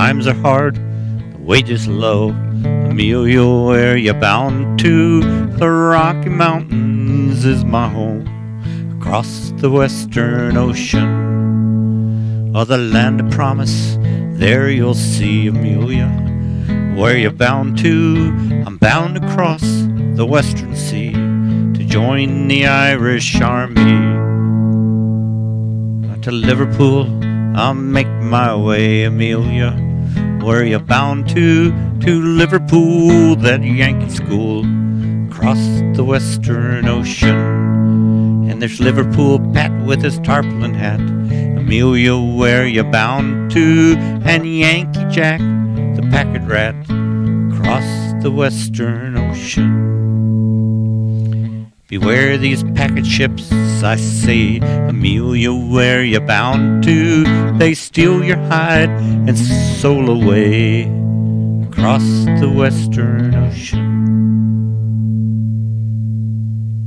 times are hard, the wages low. Amelia, where you bound to? The Rocky Mountains is my home. Across the western ocean, oh, the land of promise, there you'll see Amelia. Where you bound to? I'm bound across the western sea to join the Irish army. To Liverpool, I'll make my way, Amelia. Where you bound to? To Liverpool, that Yankee school, across the western ocean. And there's Liverpool Pat with his tarpaulin hat. Amelia, where you bound to? And Yankee Jack, the packet rat, across the western ocean. Beware these packet ships, I say, Amelia, where you bound to? They steal your hide and soul away across the western ocean.